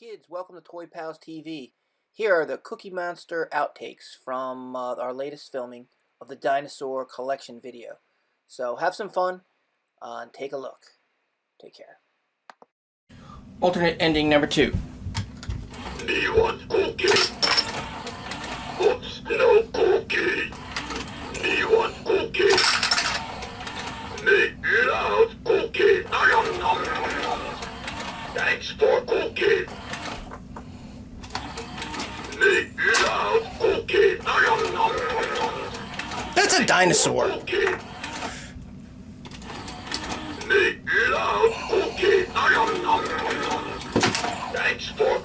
kids, welcome to Toy Pals TV. Here are the Cookie Monster outtakes from uh, our latest filming of the Dinosaur Collection video. So have some fun uh, and take a look. Take care. Alternate ending number two. Nom. Thanks for.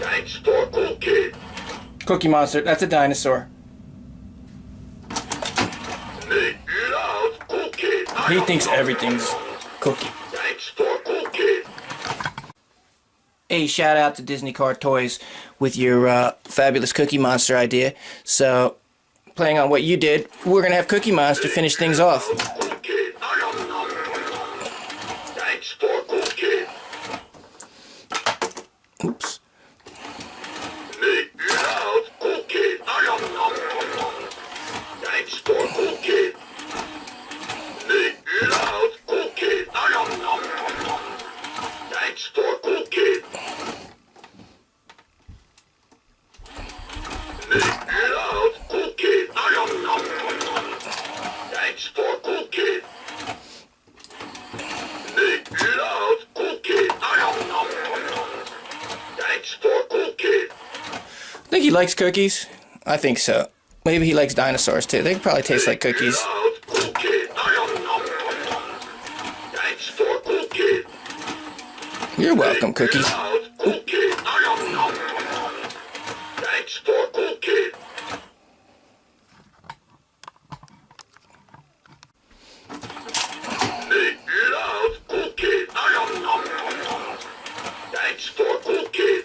Thanks for cookie. Cookie Monster, that's a dinosaur. Make it out, cookie. He thinks everything's cookie. Thanks for cookie. Hey, shout out to Disney Car Toys with your uh, fabulous Cookie Monster idea. So, playing on what you did, we're going to have Cookie Monster finish things off. Think he likes cookies? I think so. Maybe he likes dinosaurs too. They probably taste like cookies. You're welcome, Nom, nom, nom. Thanks for cookie. You're welcome, Cookie. Out, cookie. Nom, nom, nom. Thanks for cookie. Make it out, cookie. Nom, nom, nom. Thanks for cookie.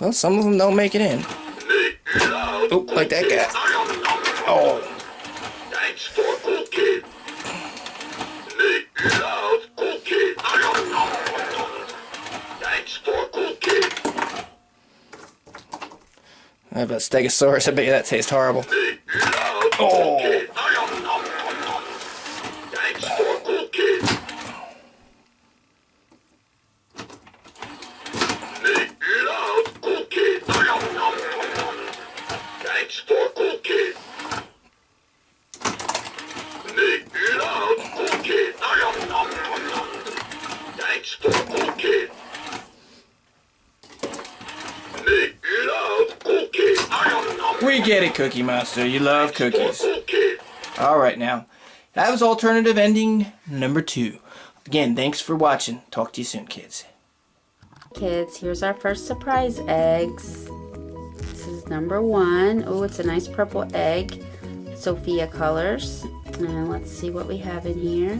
Well, some of them don't make it in. Oh, like that guy. Oh, Thanks for cookie. Nom, nom, nom. Thanks for cookie. how about Stegosaurus? I bet you that tastes horrible. Oh. Thanks for cookie. Make it out, cookie. Nom, nom, We get it, Cookie Monster. You love cookies. Alright now. That was alternative ending number two. Again, thanks for watching. Talk to you soon, kids. Kids, here's our first surprise eggs. This is number one. Oh, it's a nice purple egg. Sophia colors. And let's see what we have in here.